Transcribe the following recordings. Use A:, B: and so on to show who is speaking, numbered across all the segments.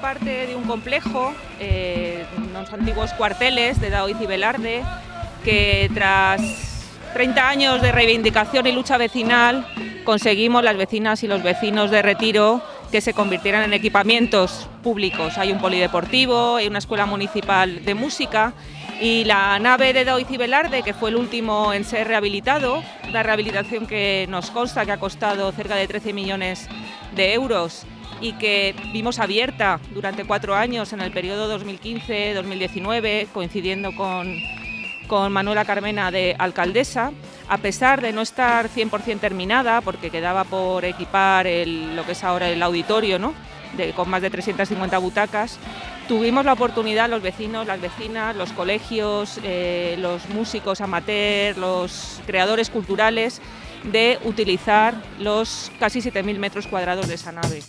A: parte de un complejo, eh, unos antiguos cuarteles de Daoiz y Velarde, que tras 30 años de reivindicación y lucha vecinal conseguimos las vecinas y los vecinos de Retiro que se convirtieran en equipamientos públicos. Hay un polideportivo, hay una escuela municipal de música y la nave de Daoiz y Velarde, que fue el último en ser rehabilitado, una rehabilitación que nos consta que ha costado cerca de 13 millones de euros y que vimos abierta durante cuatro años en el periodo 2015-2019, coincidiendo con, con Manuela Carmena de alcaldesa, a pesar de no estar 100% terminada, porque quedaba por equipar lo que es ahora el auditorio, ¿no? con más de 350 butacas, tuvimos la oportunidad, los vecinos, las vecinas, los colegios, eh, los músicos amateur, los creadores culturales, de utilizar los casi 7.000 metros cuadrados de esa nave.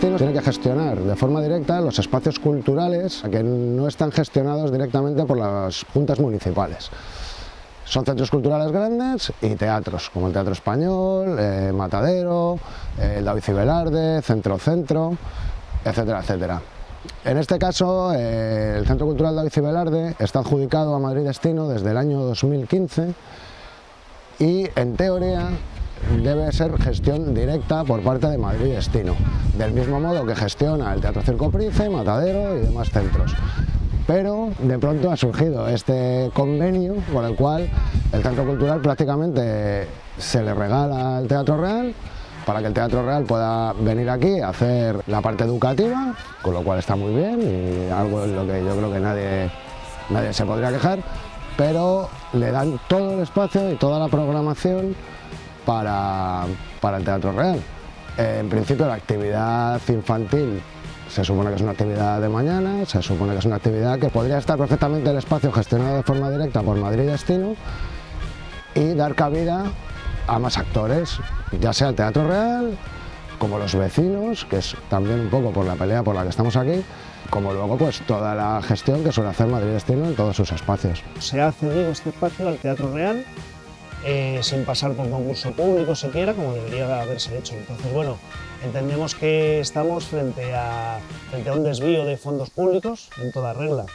B: Tiene que gestionar de forma directa los espacios culturales que no están gestionados directamente por las juntas municipales. Son centros culturales grandes y teatros, como el Teatro Español, eh, Matadero, el David Cibelarde, Centro Centro, etcétera, etcétera. En este caso, eh, el Centro Cultural David Cibelarde está adjudicado a Madrid Destino desde el año 2015 y, en teoría, debe ser gestión directa por parte de Madrid Destino, del mismo modo que gestiona el Teatro Circo Price, Matadero y demás centros. Pero de pronto ha surgido este convenio por el cual el Centro Cultural prácticamente se le regala al Teatro Real para que el Teatro Real pueda venir aquí a hacer la parte educativa, con lo cual está muy bien y algo en lo que yo creo que nadie, nadie se podría quejar, pero le dan todo el espacio y toda la programación para, el Teatro Real. en principio la actividad infantil se supone que es una actividad de mañana, se supone que es una actividad que podría estar perfectamente el espacio gestionado de forma directa por Madrid Destino y dar cabida a más actores, ya sea el Teatro Real, como los vecinos, que es también un poco por la pelea por la que estamos aquí, como luego pues toda la gestión que suele hacer Madrid Destino en todos sus espacios.
C: Se ha cedido este espacio al Teatro Real eh, sin pasar por concurso público siquiera, como debería haberse hecho. Entonces, bueno, entendemos que estamos frente a, frente a un desvío de fondos públicos en toda regla,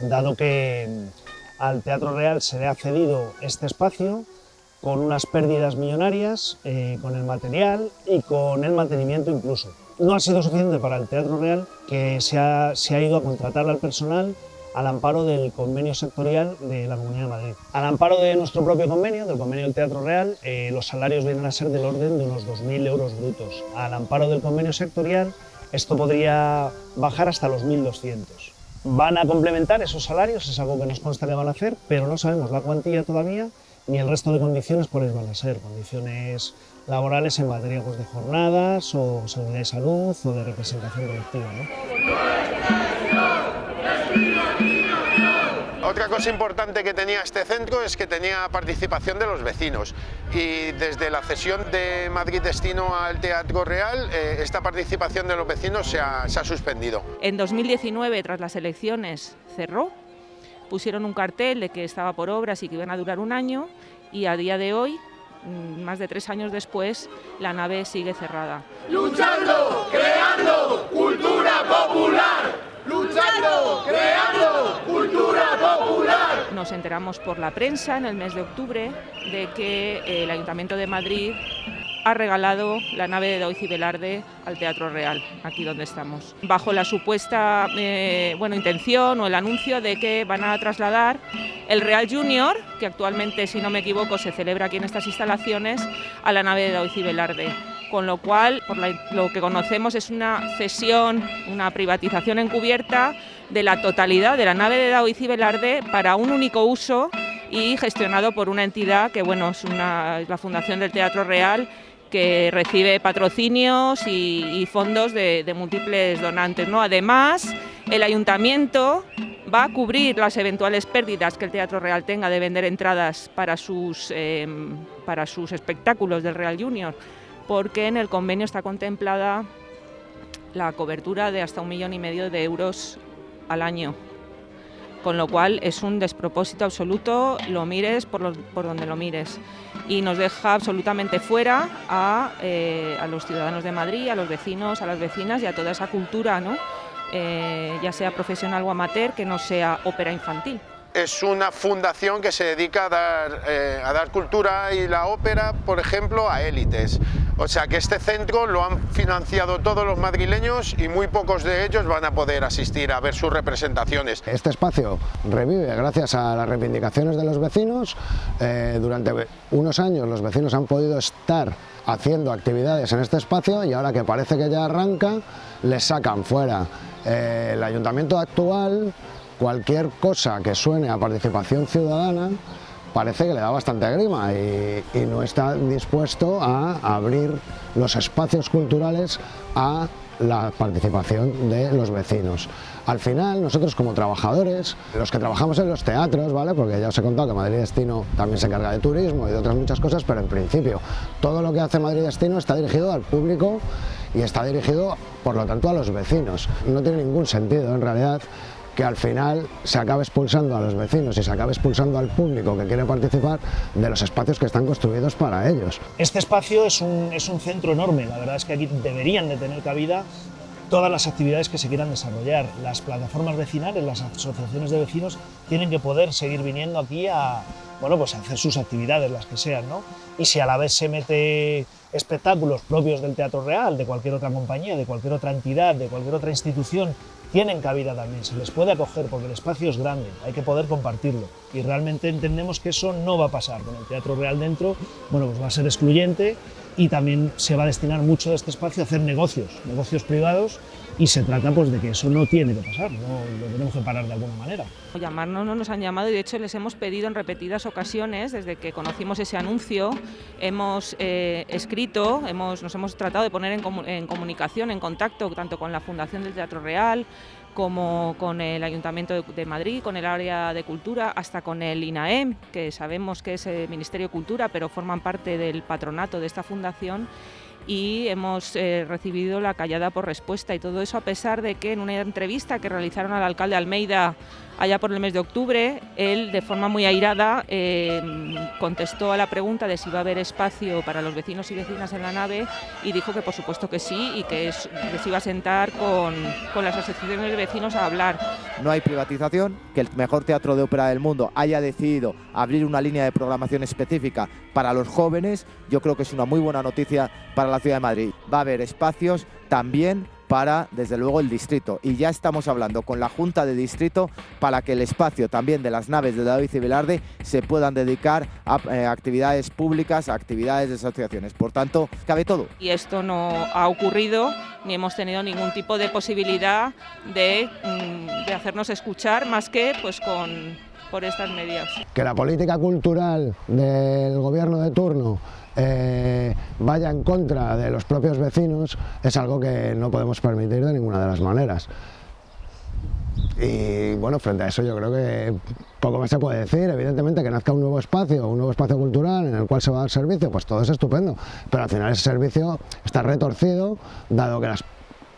C: dado que mm, al Teatro Real se le ha cedido este espacio con unas pérdidas millonarias, eh, con el material y con el mantenimiento incluso. No ha sido suficiente para el Teatro Real, que se ha, se ha ido a contratar al personal al amparo del convenio sectorial de la Comunidad de Madrid. Al amparo de nuestro propio convenio, del convenio del Teatro Real, eh, los salarios vienen a ser del orden de unos 2.000 euros brutos. Al amparo del convenio sectorial, esto podría bajar hasta los 1.200. Van a complementar esos salarios, es algo que nos consta que van a hacer, pero no sabemos la cuantía todavía ni el resto de condiciones cuáles van a ser, condiciones laborales en materia pues, de jornadas o seguridad y salud o de representación colectiva.
D: Otra cosa importante que tenía este centro es que tenía participación de los vecinos y desde la cesión de Madrid Destino al Teatro Real, eh, esta participación de los vecinos se ha, se ha suspendido.
A: En 2019, tras las elecciones, cerró, pusieron un cartel de que estaba por obras y que iban a durar un año y a día de hoy mm, más de tres años después, la nave sigue cerrada.
E: Luchando, creando cultura popular. Luchando, creando.
A: Nos enteramos por la prensa en el mes de octubre de que eh, el Ayuntamiento de Madrid ha regalado la nave de Doiz y Velarde al Teatro Real, aquí donde estamos, bajo la supuesta eh, bueno, intención o el anuncio de que van a trasladar el Real Junior, que actualmente, si no me equivoco, se celebra aquí en estas instalaciones, a la nave de Doiz y con lo cual por lo que conocemos es una cesión, una privatización encubierta de la totalidad de la nave de Daoiz y Velarde para un único uso y gestionado por una entidad que bueno, es, la Fundación del Teatro Real que recibe patrocinios y, fondos de, múltiples donantes. ¿no? Además, el ayuntamiento va a cubrir las eventuales pérdidas que el Teatro Real tenga de vender entradas para sus, em, para sus espectáculos del Real Junior, porque en el convenio está contemplada la cobertura de hasta un millón y medio de euros al año con lo cual es un despropósito absoluto, lo mires por, donde lo mires. Y nos deja absolutamente fuera eh, a, los ciudadanos de Madrid, a los vecinos, a las vecinas y a toda esa cultura, ¿no? Eh, ya sea profesional o amateur, que no sea ópera infantil
D: es una fundación que se dedica a dar, eh, a dar cultura y la ópera, por ejemplo, a élites. O sea que este centro lo han financiado todos los madrileños y muy pocos de ellos van a poder asistir a ver sus representaciones.
B: Este espacio revive gracias a las reivindicaciones de los vecinos. Eh, durante unos años los vecinos han podido estar haciendo actividades en este espacio y ahora que parece que ya arranca, les sacan fuera. Eh, el ayuntamiento actual cualquier cosa que suene a participación ciudadana parece que le da bastante grima y, no está dispuesto a abrir los espacios culturales a la participación de los vecinos. Al final, nosotros como trabajadores, los que trabajamos en los teatros, ¿vale? porque ya os he contado que Madrid Destino también se encarga de turismo y de otras muchas cosas, pero en principio todo lo que hace Madrid Destino está dirigido al público y está dirigido, por lo tanto, a los vecinos. No tiene ningún sentido, en realidad, que al final se acabe expulsando a los vecinos y se acabe expulsando al público que quiere participar de los espacios que están construidos para ellos.
C: Este espacio es un, es un centro enorme, la verdad es que aquí deberían de tener cabida todas las actividades que se quieran desarrollar. Las plataformas vecinales, las asociaciones de vecinos tienen que poder seguir viniendo aquí a, bueno, pues a hacer sus actividades, las que sean, ¿no? Y si a la vez se mete espectáculos propios del Teatro Real, de cualquier otra compañía, de cualquier otra entidad, de cualquier otra institución tienen cabida también, se les puede acoger porque el espacio es grande, hay que poder compartirlo. Y realmente entendemos que eso no va a pasar con el Teatro Real dentro, bueno, pues va a ser excluyente y también se va a destinar mucho de este espacio a hacer negocios, negocios privados y se trata pues de que eso no tiene que pasar, no lo tenemos que parar de alguna manera.
A: Llamarnos no nos han llamado y de hecho les hemos pedido en repetidas ocasiones, desde que conocimos ese anuncio, hemos eh, escrito, hemos, nos hemos tratado de poner en, en comunicación, en contacto tanto con la Fundación del Teatro Real, como con el Ayuntamiento de Madrid, con el área de cultura, hasta con el INAEM, que sabemos que es el Ministerio de Cultura, pero forman parte del patronato de esta fundación y hemos eh, recibido la callada por respuesta. Y todo eso a pesar de que en una entrevista que realizaron al alcalde Almeida allá por el mes de octubre, él de forma muy airada eh, contestó a la pregunta de si va a haber espacio para los vecinos y vecinas en la nave y dijo que por supuesto que sí y que, se iba a sentar con, con las asociaciones de vecinos a hablar.
F: No hay privatización, que el mejor teatro de ópera del mundo haya decidido abrir una línea de programación específica para los jóvenes, yo creo que es una muy buena noticia para la ciudad de Madrid. Va a haber espacios también para, desde luego, el distrito. Y ya estamos hablando con la Junta de Distrito para que el espacio también de las naves de David y Velarde se puedan dedicar a eh, actividades públicas, a actividades de asociaciones. Por tanto, cabe todo.
A: Y esto no ha ocurrido ni hemos tenido ningún tipo de posibilidad de, mm, de hacernos escuchar más que pues con por estas medidas.
B: Que la política cultural del gobierno de turno eh, vaya en contra de los propios vecinos es algo que no podemos permitir de ninguna de las maneras. Y bueno, frente a eso yo creo que poco más se puede decir, evidentemente que nazca un nuevo espacio, un nuevo espacio cultural en el cual se va a dar servicio, pues todo es estupendo, pero al final ese servicio está retorcido, dado que las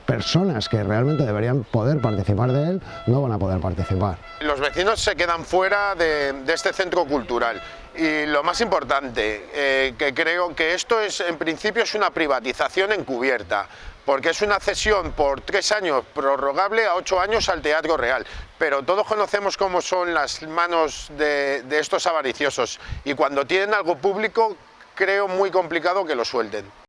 B: personas que realmente deberían poder participar de él no van a poder participar.
D: Los vecinos se quedan fuera de, este centro cultural y lo más importante, eh, que creo que esto es en principio es una privatización encubierta, porque es una cesión por tres años prorrogable a ocho años al Teatro Real. Pero todos conocemos cómo son las manos de, de estos avariciosos y cuando tienen algo público creo muy complicado que lo suelten.